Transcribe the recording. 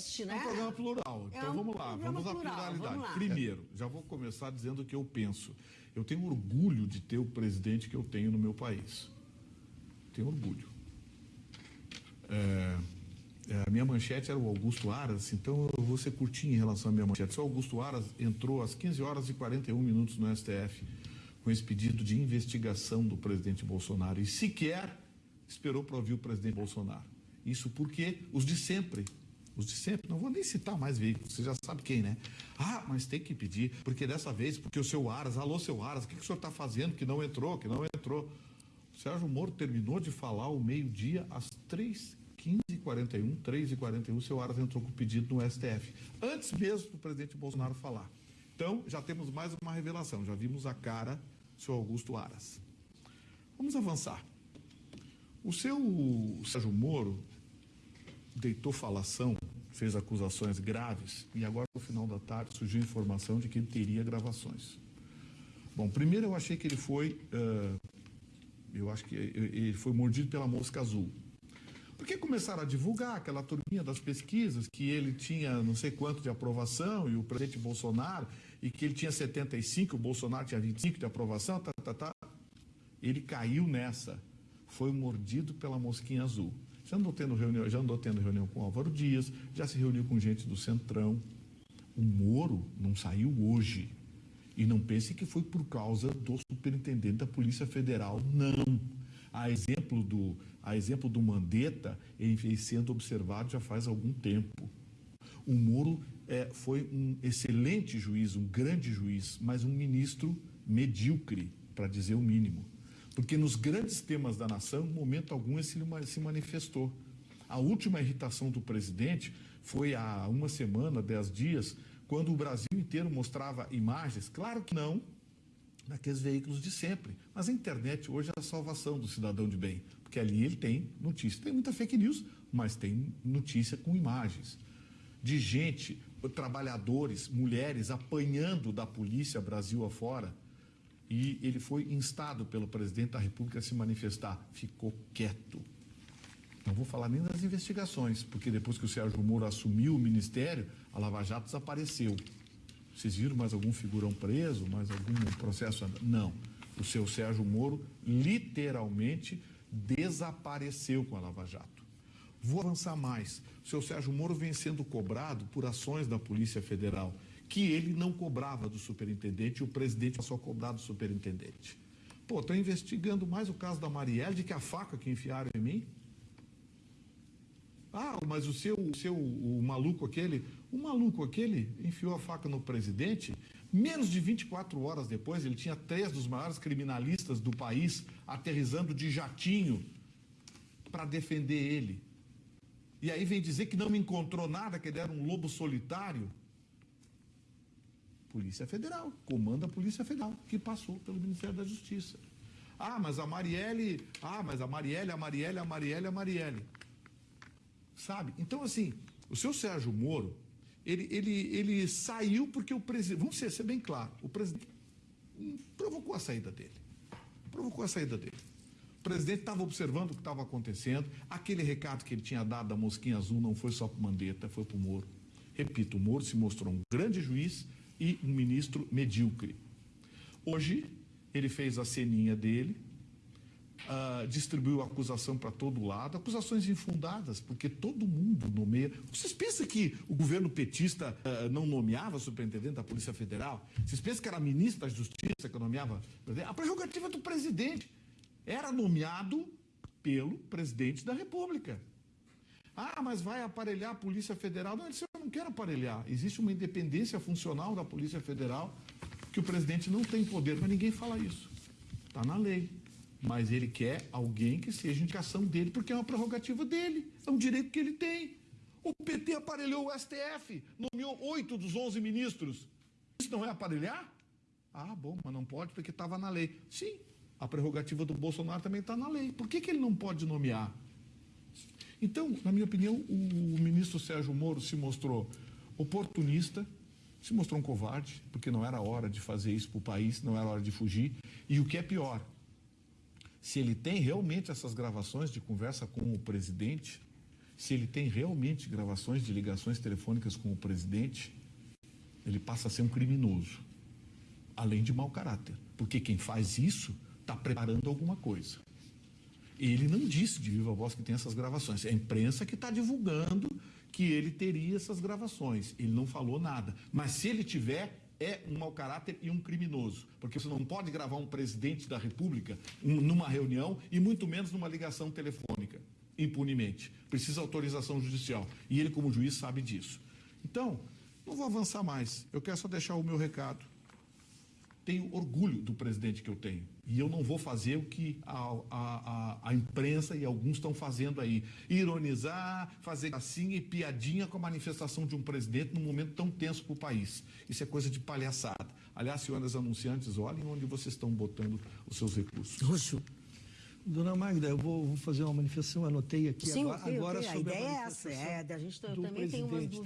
existe, né? É um programa plural. É Então um vamos lá, vamos à plural, pluralidade. vamos. Primeiro, já vou começar dizendo o que eu penso. Eu tenho orgulho de ter o presidente que eu tenho no meu país. Tenho orgulho. É, é, a minha manchete era o Augusto Aras, então eu vou ser curtinho em relação à minha manchete. O Augusto Aras entrou às 15 horas e 41 minutos no STF com esse pedido de investigação do presidente Bolsonaro e sequer esperou para ouvir o presidente Bolsonaro. Isso porque os de sempre, de sempre, não vou nem citar mais veículos, você já sabe quem, né? Ah, mas tem que pedir, porque dessa vez, porque o seu Aras, alô seu Aras, o que, que o senhor está fazendo que não entrou, que não entrou? O Sérgio Moro terminou de falar ao meio-dia, às 3 15h41, 3h41, o seu Aras entrou com o pedido no STF, antes mesmo do presidente Bolsonaro falar. Então, já temos mais uma revelação, já vimos a cara do seu Augusto Aras. Vamos avançar. O seu Sérgio Moro deitou falação, fez acusações graves e agora no final da tarde surgiu informação de que ele teria gravações. Bom, primeiro eu achei que ele foi, uh, eu acho que ele foi mordido pela mosca azul. Porque começaram a divulgar aquela turminha das pesquisas que ele tinha não sei quanto de aprovação e o presidente Bolsonaro, e que ele tinha 75, o Bolsonaro tinha 25 de aprovação, tá, tá, tá. Ele caiu nessa. Foi mordido pela mosquinha azul. Já andou tendo reunião, já andou tendo reunião com Álvaro Dias, já se reuniu com gente do Centrão. O Moro não saiu hoje. E não pense que foi por causa do superintendente da Polícia Federal, não. A exemplo do, a exemplo do Mandetta, ele vem sendo observado já faz algum tempo. O Moro é, foi um excelente juiz, um grande juiz, mas um ministro medíocre, para dizer o mínimo. Porque nos grandes temas da nação, em momento algum, ele se manifestou. A última irritação do presidente foi há uma semana, dez dias, quando o Brasil inteiro mostrava imagens, claro que não, daqueles veículos de sempre. Mas a internet hoje é a salvação do cidadão de bem, porque ali ele tem notícia. Tem muita fake news, mas tem notícia com imagens. De gente, trabalhadores, mulheres apanhando da polícia Brasil afora. E ele foi instado pelo presidente da República a se manifestar. Ficou quieto. Não vou falar nem das investigações, porque depois que o Sérgio Moro assumiu o ministério, a Lava Jato desapareceu. Vocês viram mais algum figurão preso, mais algum processo? Não. O seu Sérgio Moro literalmente desapareceu com a Lava Jato. Vou avançar mais. O seu Sérgio Moro vem sendo cobrado por ações da Polícia Federal, que ele não cobrava do superintendente e o presidente passou a cobrar do superintendente. Pô, estou investigando mais o caso da Marielle de que a faca que enfiaram em mim. Ah, mas o seu, o seu o maluco aquele, o maluco aquele enfiou a faca no presidente. Menos de 24 horas depois, ele tinha três dos maiores criminalistas do país aterrizando de jatinho para defender ele. E aí vem dizer que não me encontrou nada, que ele era um lobo solitário. Polícia Federal, comanda a Polícia Federal, que passou pelo Ministério da Justiça. Ah, mas a Marielle, ah, mas a Marielle, a Marielle, a Marielle, a Marielle. Sabe? Então, assim, o seu Sérgio Moro, ele, ele, ele saiu porque o presidente, vamos ser, ser bem claro, o presidente provocou a saída dele. Provocou a saída dele. O presidente estava observando o que estava acontecendo. Aquele recado que ele tinha dado da mosquinha azul não foi só para o Mandetta, foi para o Moro. Repito, o Moro se mostrou um grande juiz e um ministro medíocre. Hoje, ele fez a ceninha dele, uh, distribuiu acusação para todo lado, acusações infundadas, porque todo mundo nomeia. Vocês pensam que o governo petista uh, não nomeava superintendente da Polícia Federal? Vocês pensam que era ministro da Justiça que nomeava? A prerrogativa do presidente era nomeado pelo presidente da República. Ah, mas vai aparelhar a Polícia Federal? Não, ele disse, eu não quero aparelhar. Existe uma independência funcional da Polícia Federal que o presidente não tem poder, mas ninguém fala isso. Está na lei. Mas ele quer alguém que seja indicação dele, porque é uma prerrogativa dele, é um direito que ele tem. O PT aparelhou o STF, nomeou oito dos onze ministros. Isso não é aparelhar? Ah, bom, mas não pode porque estava na lei. Sim, a prerrogativa do Bolsonaro também está na lei. Por que, que ele não pode nomear? Então, na minha opinião, o ministro Sérgio Moro se mostrou oportunista, se mostrou um covarde, porque não era hora de fazer isso para o país, não era hora de fugir. E o que é pior, se ele tem realmente essas gravações de conversa com o presidente, se ele tem realmente gravações de ligações telefônicas com o presidente, ele passa a ser um criminoso, além de mau caráter. Porque quem faz isso está preparando alguma coisa. Ele não disse de viva voz que tem essas gravações. É a imprensa que está divulgando que ele teria essas gravações. Ele não falou nada. Mas se ele tiver, é um mau caráter e um criminoso. Porque você não pode gravar um presidente da República numa reunião e muito menos numa ligação telefônica, impunemente. Precisa autorização judicial. E ele, como juiz, sabe disso. Então, não vou avançar mais. Eu quero só deixar o meu recado tenho orgulho do presidente que eu tenho. E eu não vou fazer o que a, a, a, a imprensa e alguns estão fazendo aí. Ironizar, fazer assim e piadinha com a manifestação de um presidente num momento tão tenso para o país. Isso é coisa de palhaçada. Aliás, senhoras anunciantes, olhem onde vocês estão botando os seus recursos. Roxo. Dona Magda, eu vou, vou fazer uma manifestação, anotei aqui Sim, agora, agora sobre a ideia a é essa, é, a gente do também tem umas dúvidas. tá?